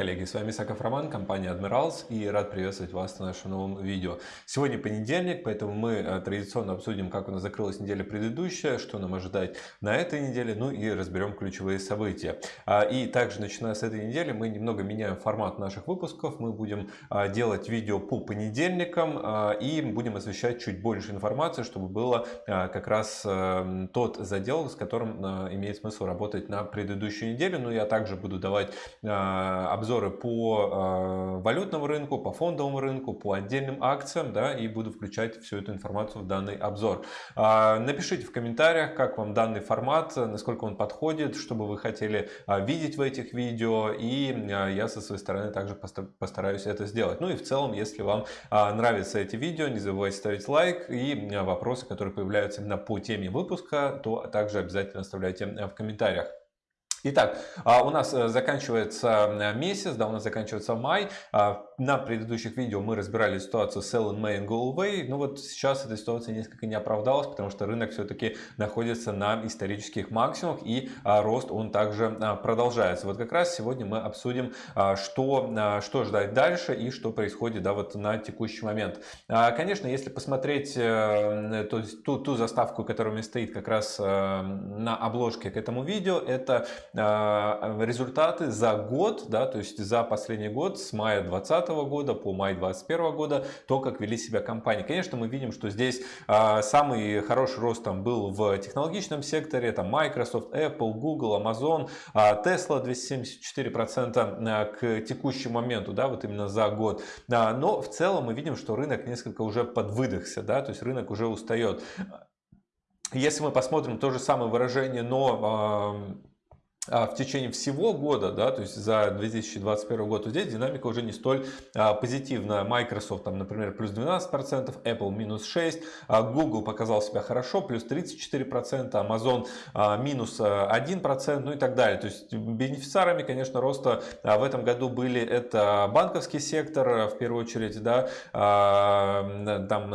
Коллеги! С вами Саков Роман, компания Admirals и рад приветствовать вас на нашем новом видео. Сегодня понедельник, поэтому мы э, традиционно обсудим, как у нас закрылась неделя предыдущая, что нам ожидать на этой неделе, ну и разберем ключевые события. А, и также, начиная с этой недели, мы немного меняем формат наших выпусков. Мы будем а, делать видео по понедельникам а, и будем освещать чуть больше информации, чтобы было как раз э, тот задел, с которым имеет смысл работать на предыдущей неделе. Ну, я также буду давать обзоры по э, валютному рынку, по фондовому рынку, по отдельным акциям, да, и буду включать всю эту информацию в данный обзор. А, напишите в комментариях, как вам данный формат, насколько он подходит, что бы вы хотели а, видеть в этих видео, и а, я со своей стороны также постараюсь это сделать. Ну и в целом, если вам нравятся эти видео, не забывайте ставить лайк и вопросы, которые появляются именно по теме выпуска, то также обязательно оставляйте в комментариях. Итак, а, у нас э, заканчивается э, месяц, да, у нас заканчивается май. А, на предыдущих видео мы разбирали ситуацию sell in May go away. Но вот сейчас эта ситуация несколько не оправдалась, потому что рынок все-таки находится на исторических максимумах и а, рост он также продолжается. Вот как раз сегодня мы обсудим, что, что ждать дальше и что происходит да, вот на текущий момент. Конечно, если посмотреть э, то есть, ту, ту заставку, которая у меня стоит как раз на обложке к этому видео, это а, результаты за год, да, то есть за последний год с мая 2020 года по май 2021 года, то, как вели себя компании. Конечно, мы видим, что здесь а, самый хороший рост там был в технологичном секторе, там Microsoft, Apple, Google, Amazon, а, Tesla 274% к текущему моменту, да, вот именно за год. Но в целом мы видим, что рынок несколько уже подвыдохся, да, то есть рынок уже устает. Если мы посмотрим то же самое выражение, но а, в течение всего года, да, то есть за 2021 год, то здесь динамика уже не столь а, позитивная. Microsoft, там, например, плюс 12%, Apple минус 6%, а Google показал себя хорошо, плюс 34%, Amazon а, минус 1%, ну и так далее. То есть бенефициарами, конечно, роста а, в этом году были это банковский сектор, в первую очередь, да, а, там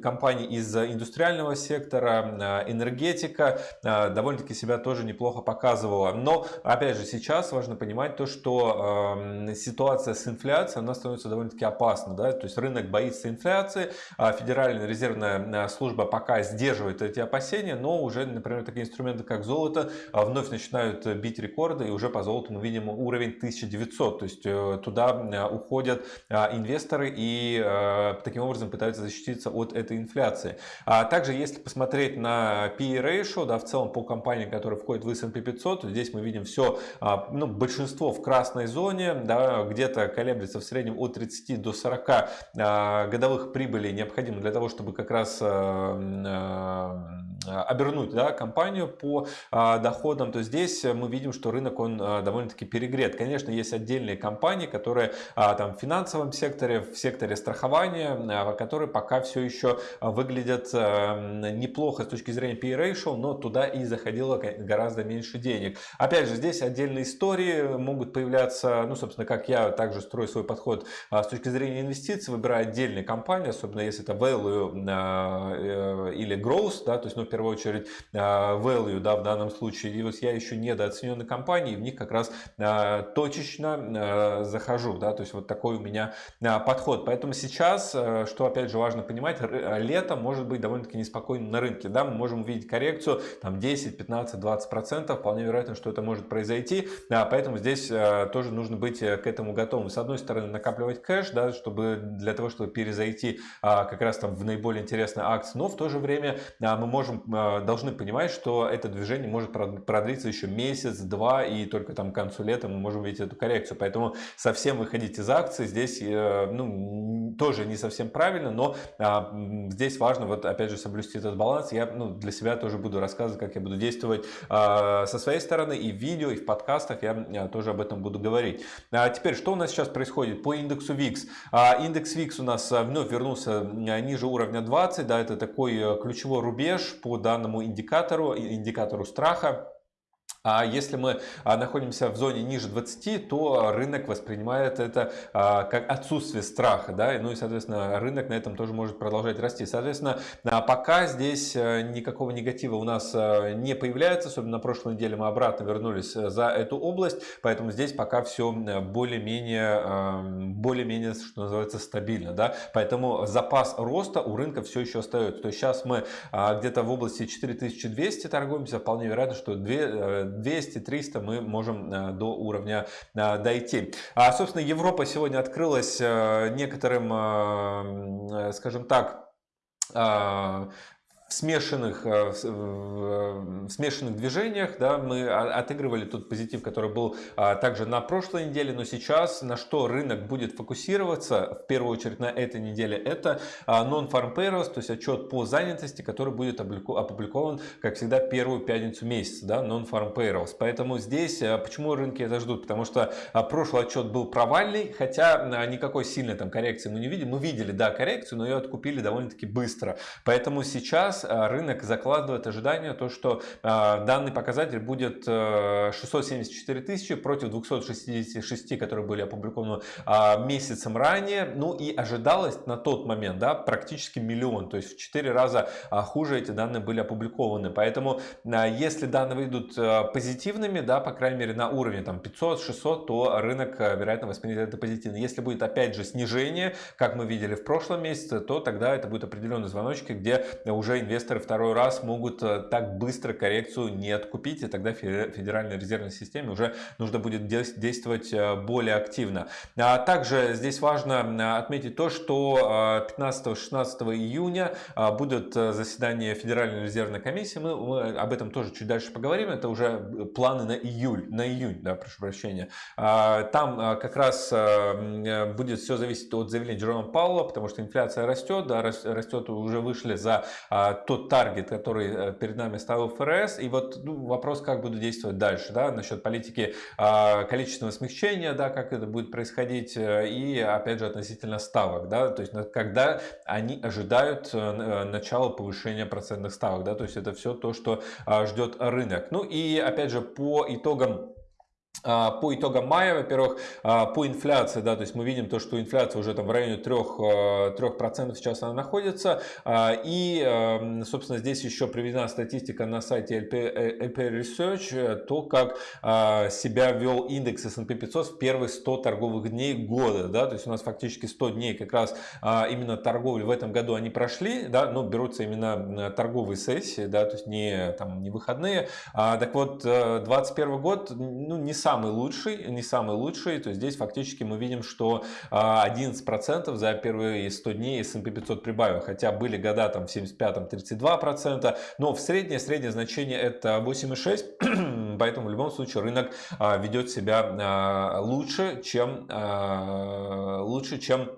компании из индустриального сектора, энергетика, довольно-таки себя тоже неплохо показывали показывала. Но, опять же, сейчас важно понимать то, что э, ситуация с инфляцией, она становится довольно-таки опасна. Да? То есть рынок боится инфляции, а Федеральная резервная э, служба пока сдерживает эти опасения, но уже, например, такие инструменты, как золото, э, вновь начинают бить рекорды, и уже по золоту мы видим уровень 1900. То есть э, туда уходят инвесторы и таким образом пытаются защититься от этой инфляции. А также, если посмотреть на PE ratio, да, в целом по компаниям, которые входят в S&P 500. Здесь мы видим все, а, ну, большинство в красной зоне, да, где-то колеблется в среднем от 30 до 40 а, годовых прибылей необходимо для того, чтобы как раз а, обернуть да, компанию по доходам, то здесь мы видим, что рынок он довольно-таки перегрет. Конечно, есть отдельные компании, которые там в финансовом секторе, в секторе страхования, которые пока все еще выглядят неплохо с точки зрения PE ratio, но туда и заходило гораздо меньше больше денег. Опять же, здесь отдельные истории могут появляться, ну, собственно, как я также строю свой подход а, с точки зрения инвестиций, выбираю отдельные компании, особенно если это value а, э, или growth, да, то есть, ну, в первую очередь, а, value, да, в данном случае, и вот я еще недооцененные компании, в них как раз точечно захожу, да, то есть, вот такой у меня подход. Поэтому сейчас, что, опять же, важно понимать, лето может быть довольно-таки неспокойным на рынке, да, мы можем увидеть коррекцию, там, 10, 15, 20 процентов, вполне вероятно, что это может произойти, да, поэтому здесь э, тоже нужно быть э, к этому готовым. С одной стороны, накапливать кэш, да, чтобы для того, чтобы перезайти а, как раз там в наиболее интересные акции, но в то же время а, мы можем, а, должны понимать, что это движение может продлиться еще месяц, два, и только там к концу лета мы можем видеть эту коррекцию. Поэтому совсем выходить из акций здесь э, ну, тоже не совсем правильно, но здесь важно вот опять же соблюсти этот баланс. Я ну, для себя тоже буду рассказывать, как я буду действовать со своей стороны и в видео, и в подкастах я э, тоже об этом буду говорить. А теперь, что у нас сейчас происходит по индексу VIX? А, индекс VIX у нас э, вновь вернулся э, ниже уровня 20, да, это такой ключевой рубеж по данному индикатору, индикатору страха. А если мы а, находимся в зоне ниже 20, то рынок воспринимает это а, как отсутствие страха, да, ну и, соответственно, рынок на этом тоже может продолжать расти. Соответственно, а, пока здесь э, никакого негатива у нас э, не появляется, особенно на прошлой неделе мы обратно вернулись э, за эту область, поэтому здесь пока все более-менее, более-менее, что называется, стабильно, да, поэтому запас роста у рынка все еще остается. То есть сейчас мы где-то в области 4200 торгуемся, вполне вероятно, что 2 200-300 мы можем э, до уровня э, дойти. А, собственно, Европа сегодня открылась э, некоторым, скажем так, в смешанных, э, в смешанных движениях, да, мы отыгрывали тот позитив, который был а, также на прошлой неделе, но сейчас на что рынок будет фокусироваться, в первую очередь на этой неделе, это а, non-farm payrolls, то есть отчет по занятости, который будет опубликован, как всегда, первую пятницу месяца, да, non-farm payrolls. Поэтому здесь, а, почему рынки это ждут? Потому что прошлый отчет был провальный, хотя никакой сильной там коррекции мы не видели. Мы видели, да, коррекцию, но ее откупили довольно-таки быстро. Поэтому сейчас сейчас а, рынок закладывает ожидание, то, что а, данный показатель будет 674 э, тысячи против 266, которые были опубликованы а, месяцем ранее. Ну и ожидалось на тот момент да, практически миллион, то есть в 4 раза хуже эти данные были опубликованы. Поэтому если данные выйдут позитивными, да, по крайней мере на уровне там 500-600, то рынок вероятно воспримет это позитивно. Если будет опять же снижение, как мы видели в прошлом месяце, то тогда это будет определенные звоночки, где уже инвесторы второй раз могут э, так быстро коррекцию не откупить, и тогда Федеральной резервной системе уже нужно будет действовать э, более активно. А также здесь важно э, отметить то, что 15-16 июня будет заседание Федеральной резервной комиссии. Мы, об этом тоже чуть дальше поговорим. Это уже планы на июль, на июнь, да, прошу прощения. Там как раз будет все зависеть от заявления Джерома Паула, потому что инфляция растет, да, растет, уже вышли за тот таргет, который э, перед нами ставил ФРС. И вот ну, вопрос, как будут действовать дальше, да, насчет политики э, количественного смягчения, да, как это будет происходить, э, и опять же относительно ставок, да, то есть когда они ожидают э, начала повышения процентных ставок, да, то есть это все то, что э, ждет рынок. Ну и опять же по итогам а, по итогам мая, во-первых, а, по инфляции, да, то есть мы видим то, что инфляция уже там в районе 3%, 3% а, сейчас она находится. И, собственно, здесь еще приведена статистика на сайте LP, LP Research, то, как себя вел индекс S&P 500 в первые 100 торговых дней года. Да, то есть у нас фактически 100 дней как раз именно торговли в этом году они прошли, да, но берутся именно торговые сессии, да, то есть не, там, не выходные. Так вот, 2021 год, ну, не самый лучший, не самый лучший. То здесь фактически мы видим, что 11% а, за первые 100 дней S&P 500 прибавил. Хотя были года там в 75-м 32%, но в среднее, среднее значение это 8,6%. Поэтому в любом случае рынок а, ведет себя а, лучше, чем, лучше, чем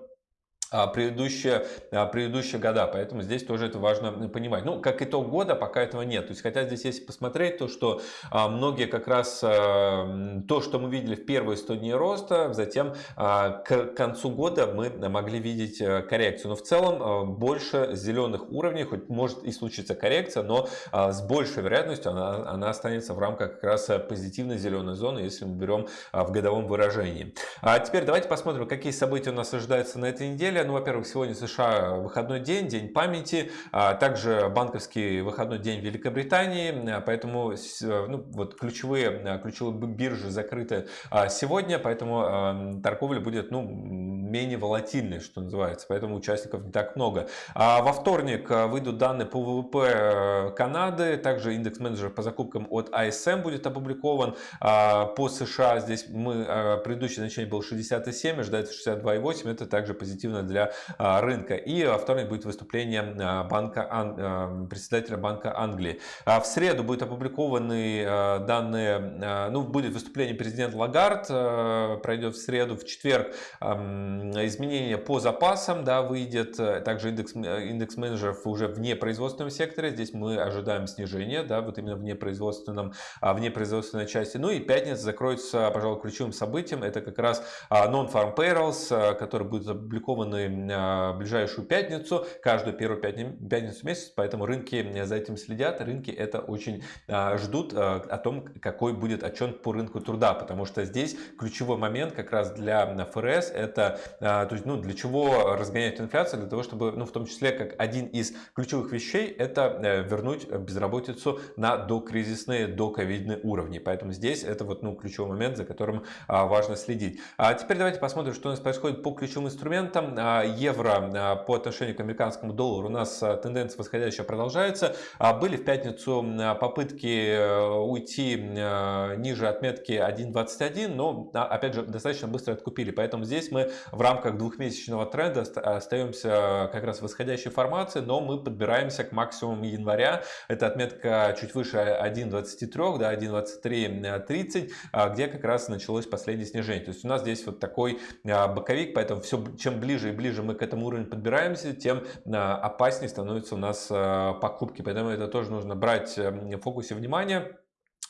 предыдущие, а, предыдущие года. Поэтому здесь тоже это важно понимать. Ну, как итог года, пока этого нет. То есть, хотя здесь, если посмотреть, то, что а, многие как раз то, что мы видели в первые 100 дней роста, затем к концу года мы могли видеть э, коррекцию. Но в целом больше зеленых уровней, хоть может и случиться коррекция, но с большей вероятностью она, она останется в рамках как раз позитивной зеленой зоны, если мы берем в годовом выражении. А теперь давайте посмотрим, какие события у нас ожидаются на этой неделе неделя. Ну, во-первых, сегодня США выходной день, день памяти, а также банковский выходной день в Великобритании, поэтому ну, вот ключевые, ключевые биржи закрыты а, сегодня, поэтому торговля будет ну, менее волатильной, что называется, поэтому участников не так много. А во вторник выйдут данные по ВВП э, Канады, также индекс менеджера по закупкам от ISM будет опубликован. По США здесь мы, предыдущее значение было 67, ожидается 62,8, это также позитивно для а, рынка. И во вторник будет выступление а, банка, а, председателя Банка Англии. В среду будут опубликованы данные, ну, будет выступление президента Лагард, пройдет в среду, в четверг изменения по запасам, да, выйдет. Также индекс, индекс менеджеров уже в непроизводственном секторе. Здесь мы ожидаем снижения, да, вот именно в непроизводственном, в непроизводственной части. Ну и пятница закроется, пожалуй, ключевым событием. Это как раз non-farm payrolls, которые будут опубликованы в ближайшую пятницу, каждую первую пятницу месяца. Поэтому рынки за этим следят. Рынки это очень ждут о том, какой будет отчет по рынку труда, потому что здесь ключевой момент как раз для ФРС это, а, то есть, ну, для чего разгонять инфляцию, для того, чтобы, ну, в том числе, как один из ключевых вещей, это э, вернуть безработицу на докризисные, доковидные уровни. Поэтому здесь это вот, ну, ключевой момент, за которым а, важно следить. А теперь давайте посмотрим, что у нас происходит по ключевым инструментам. Евро по отношению к американскому доллару у нас тенденция восходящая продолжается. Были в пятницу попытки э, уйти ниже отметки 1.21, но опять же достаточно быстро откупили. Поэтому здесь мы в рамках двухмесячного тренда остаемся как раз в восходящей формации, но мы подбираемся к максимуму января. Это отметка чуть выше 1.23, да, 1.23.30, а, где как раз началось последнее снижение. То есть у нас здесь вот такой а, боковик, поэтому все, чем ближе и ближе мы к этому уровню подбираемся, тем а, опаснее становятся у нас покупки. Поэтому это тоже нужно брать в фокусе внимания.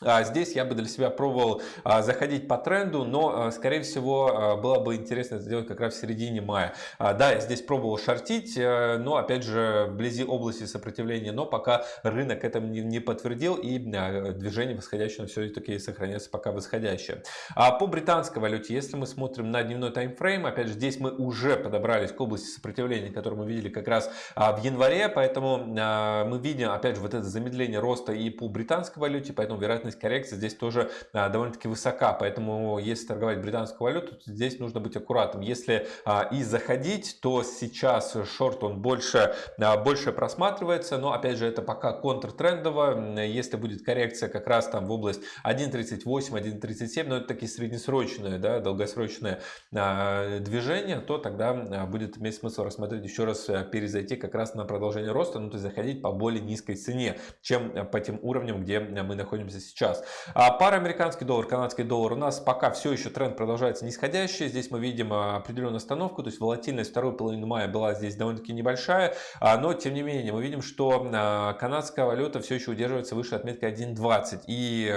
А здесь я бы для себя пробовал а, заходить по тренду, но, а, скорее всего, было бы интересно сделать как раз в середине мая. Да, я здесь пробовал шортить, э, но, опять же, вблизи области сопротивления, но пока рынок это не подтвердил и движение восходящее все-таки сохраняется пока восходящее. По британской валюте, если мы смотрим на дневной таймфрейм, опять же, здесь мы уже подобрались к области сопротивления, которую мы видели как раз в январе, поэтому мы видим, опять же, вот это замедление роста и по британской валюте, поэтому вероятность вероятность коррекции здесь тоже а, довольно-таки высока. Поэтому, если торговать британскую валюту, то здесь нужно быть аккуратным. Если а, и заходить, то сейчас шорт он больше, а, больше просматривается. Но, опять же, это пока контртрендово. Если будет коррекция как раз там в область 1.38, 1.37, но это такие среднесрочные, да, долгосрочные движения, то тогда будет иметь смысл рассмотреть еще раз перезайти как раз на продолжение роста, ну то есть заходить по более низкой цене, чем по тем уровням, где мы находимся сейчас сейчас. А пара американский доллар, канадский доллар у нас пока все еще тренд продолжается нисходящий. Здесь мы видим а, определенную остановку, то есть волатильность второй половины мая была здесь довольно-таки небольшая, а, но тем не менее мы видим, что а, канадская валюта все еще удерживается выше отметки 1.20 и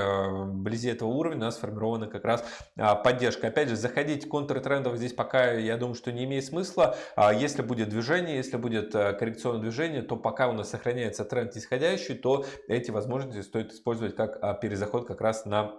вблизи этого уровня у нас сформирована как раз поддержка. Опять же, заходить контртрендов здесь пока я думаю, что не имеет смысла. Если будет движение, если будет коррекционное движение, то пока у нас сохраняется тренд нисходящий, то эти возможности стоит использовать как перезаход как раз на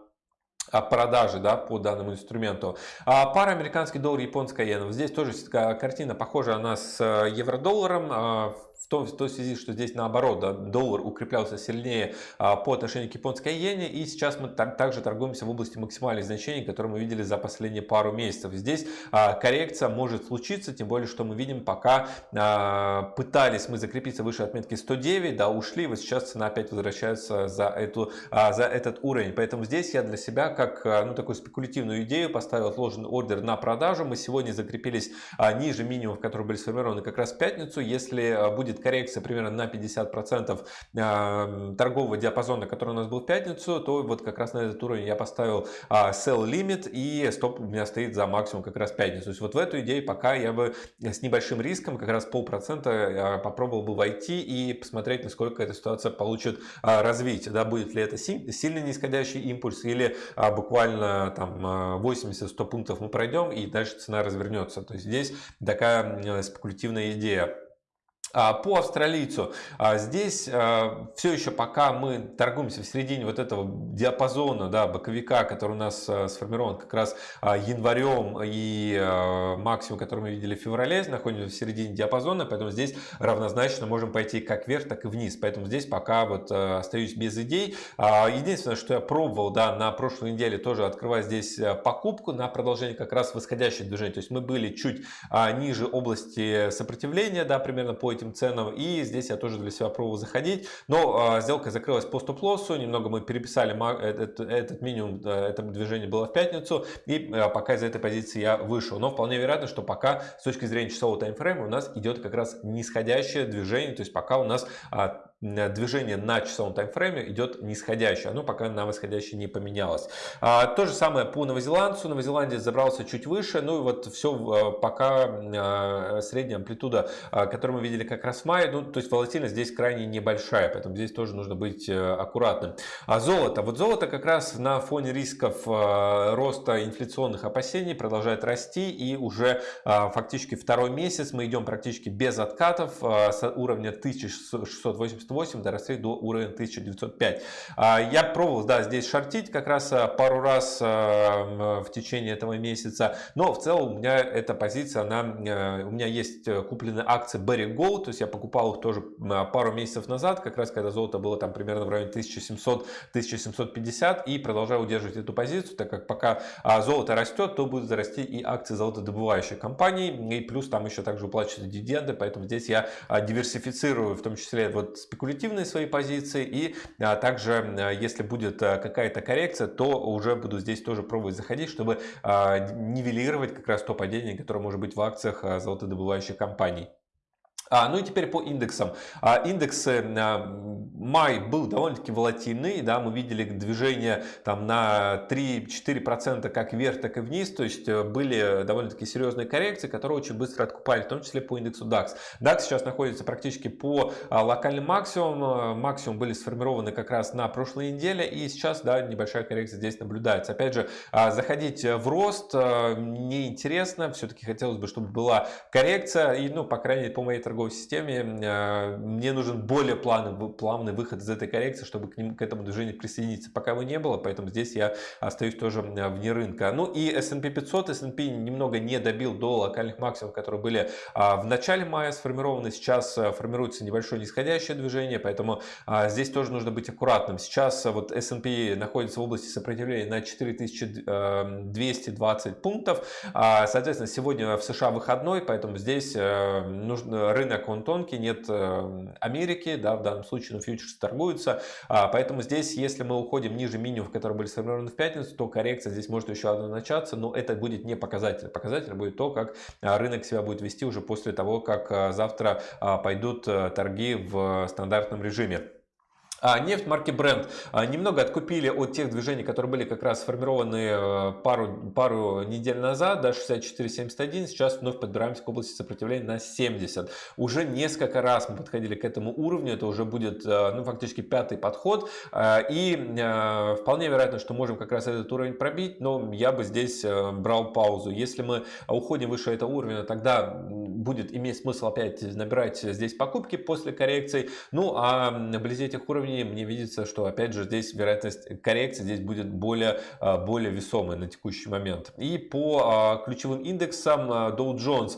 а, продажи да, по данному инструменту. А пара американский доллар, японская иена. Здесь тоже картина похожа она с э, евро-долларом. В той, в той связи, что здесь наоборот, да, доллар укреплялся сильнее а, по отношению к японской иене, и сейчас мы так, также торгуемся в области максимальных значений, которые мы видели за последние пару месяцев. Здесь а, коррекция может случиться, тем более, что мы видим, пока а, пытались мы закрепиться выше отметки 109, да, ушли, вот сейчас цена опять возвращается за, эту, а, за этот уровень. Поэтому здесь я для себя, как а, ну, такую спекулятивную идею, поставил отложенный ордер на продажу. Мы сегодня закрепились а, ниже минимумов, которые были сформированы как раз в пятницу. Если а, будет будет коррекция примерно на 50% а, торгового диапазона, который у нас был в пятницу, то вот как раз на этот уровень я поставил а, sell limit и стоп у меня стоит за максимум как раз пятницу. То есть вот в эту идею пока я бы с небольшим риском, как раз полпроцента а, попробовал бы войти и посмотреть, насколько эта ситуация получит развитие. Да, будет ли это сильно нисходящий импульс или буквально там 80-100 пунктов мы пройдем и дальше цена развернется. То есть здесь такая спекулятивная идея. А, по австралийцу а, здесь а, все еще пока мы торгуемся в середине вот этого диапазона да, боковика, который у нас сформирован как раз январем и максимум, который мы видели в феврале, находимся в середине диапазона, поэтому здесь равнозначно можем пойти как вверх, так и вниз. Поэтому здесь пока вот остаюсь без идей. Единственное, что я пробовал да, на прошлой неделе тоже открывать здесь покупку на продолжение как раз восходящего движения. То есть мы были чуть ниже области сопротивления, да, примерно по этим этим ценам. И здесь я тоже для себя пробовал заходить. Но а, сделка закрылась по стоп-лоссу. Немного мы переписали этот, этот минимум, это движение было в пятницу. И а, пока из этой позиции я вышел. Но вполне вероятно, что пока с точки зрения часового таймфрейма у нас идет как раз нисходящее движение. То есть пока у нас а, движение на часовом таймфрейме идет нисходящее. Оно пока на восходящее не поменялось. А, то же самое по новозеландцу. Новозеландец забрался чуть выше. Ну и вот все пока средняя амплитуда, которую мы видели как раз в мае. Ну, то есть волатильность здесь крайне небольшая. Поэтому здесь тоже нужно быть аккуратным. А золото. Вот золото как раз на фоне рисков роста инфляционных опасений продолжает расти. И уже фактически второй месяц мы идем практически без откатов с уровня 1688 доросли до уровня 1905. А, я пробовал, да, здесь шортить как раз а, пару раз а, в течение этого месяца, но в целом у меня эта позиция, она, у меня есть э, куплены акции Berry Gold, то есть я покупал их тоже пару месяцев назад, как раз когда золото было там примерно в районе 1700-1750 и продолжаю удерживать эту позицию, так как пока золото растет, то будут расти и акции золотодобывающих компаний, и плюс там еще также уплачиваются дивиденды, поэтому здесь я диверсифицирую в том числе вот спекулятивные свои позиции и а, также если будет а, какая-то коррекция, то уже буду здесь тоже пробовать заходить, чтобы а, нивелировать как раз то падение, которое может быть в акциях золотодобывающих компаний. А, ну и теперь по индексам. А, индексы а, май был довольно-таки волатильный, да, мы видели движение там на 3-4% как вверх, так и вниз, то есть э, были довольно-таки серьезные коррекции, которые очень быстро откупали, в том числе по индексу DAX. DAX сейчас находится практически по а, локальным максимумам, максимум были сформированы как раз на прошлой неделе, и сейчас, да, небольшая коррекция здесь наблюдается. Опять же, а, заходить в рост а, неинтересно, все-таки хотелось бы, чтобы была коррекция, и, ну, по крайней мере, по моей торговой торговой системе, э, мне нужен более плавный, плавный выход из этой коррекции, чтобы к, ним, к этому движению присоединиться. Пока его не было, поэтому здесь я остаюсь тоже вне рынка. Ну и S&P 500, S&P немного не добил до локальных максимумов, которые были а, в начале мая сформированы. Сейчас э, формируется небольшое нисходящее движение, поэтому а, здесь тоже нужно быть аккуратным. Сейчас вот S&P находится в области сопротивления на 4220 пунктов. А, соответственно, сегодня в США выходной, поэтому здесь э, нужно рынок он тонкий, нет э, Америки, да, в данном случае ну, фьючерсы торгуются, а, поэтому здесь, если мы уходим ниже минимумов, которые были сформированы в пятницу, то коррекция здесь может еще одна начаться, но это будет не показатель. Показатель будет то, как а, рынок себя будет вести уже после того, как а, завтра пойдут э, торги в стандартном режиме. А нефть марки Brent. А, немного откупили от тех движений, которые были как раз сформированы э, пару, пару недель назад, да, 64.71, сейчас вновь подбираемся к области сопротивления на 70. Уже несколько раз мы подходили к этому уровню, это уже будет э, ну, фактически пятый подход, э, и вполне вероятно, что можем как раз этот уровень пробить, но я бы здесь брал паузу. Если мы уходим выше этого уровня, тогда будет иметь смысл опять набирать здесь покупки после коррекции, ну а вблизи этих уровней уровне мне видится, что опять же здесь вероятность коррекции здесь будет более, а, более весомая на текущий момент. И по а, ключевым индексам а, Dow Jones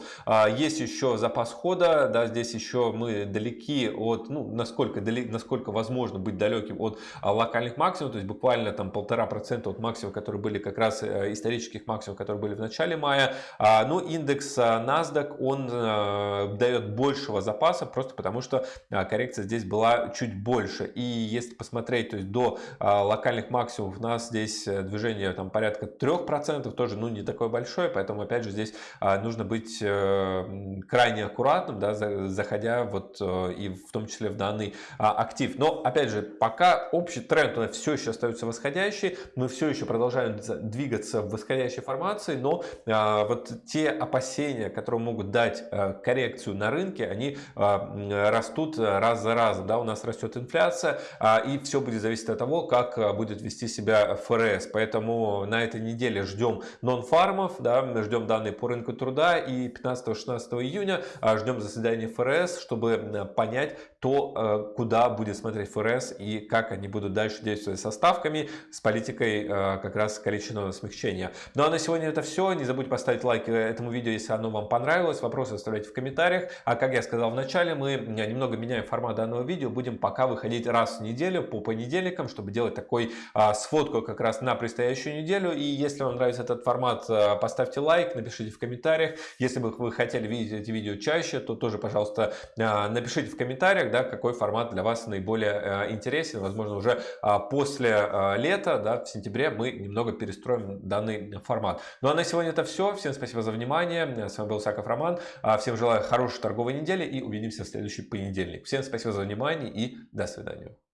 есть еще запас хода, да, здесь еще мы далеки от, ну, насколько, далек, насколько возможно быть далеким от локальных максимумов, то есть буквально там полтора процента от максимумов, которые были как раз э, исторических максимумов, которые были в начале мая. Но индекс NASDAQ, он э, дает большего запаса, просто потому что коррекция здесь была чуть больше. И если посмотреть, то есть до а, локальных максимумов у нас здесь э, движение там порядка 3%, тоже ну не такое большое, поэтому опять же здесь а, нужно быть э, крайне аккуратным, да, заходя вот э, и в том числе в данный а, актив. Но опять же, пока общий тренд у нас все еще остается восходящий, мы все еще продолжаем двигаться в восходящей формации, но вот те опасения, которые могут дать коррекцию на рынке, они растут раз за разом. Да, у нас растет инфляция, меняться, а, и все будет зависеть от того, как а, будет вести себя ФРС. Поэтому на этой неделе ждем нон-фармов, да, ждем данные по рынку труда и 15-16 июня а, ждем заседания ФРС, чтобы понять то, куда будет смотреть ФРС и как они будут дальше действовать со ставками, с политикой как раз количественного смягчения. Ну а на сегодня это все. Не забудьте поставить лайк этому видео, если оно вам понравилось. Вопросы оставляйте в комментариях. А как я сказал в начале, мы немного меняем формат данного видео. Будем пока выходить раз в неделю по понедельникам, чтобы делать такой а, сводку как раз на предстоящую неделю. И если вам нравится этот формат, поставьте лайк, напишите в комментариях. Если бы вы хотели видеть эти видео чаще, то тоже, пожалуйста, напишите в комментариях, да, какой формат для вас наиболее а, интересен. Возможно, уже а, после а, лета, да, в сентябре мы немного перестроим данный формат. Ну а на сегодня это все. Всем спасибо за внимание. С вами был Саков Роман. А, всем желаю хорошей торговой недели и увидимся в следующий понедельник. Всем спасибо за внимание и до свидания.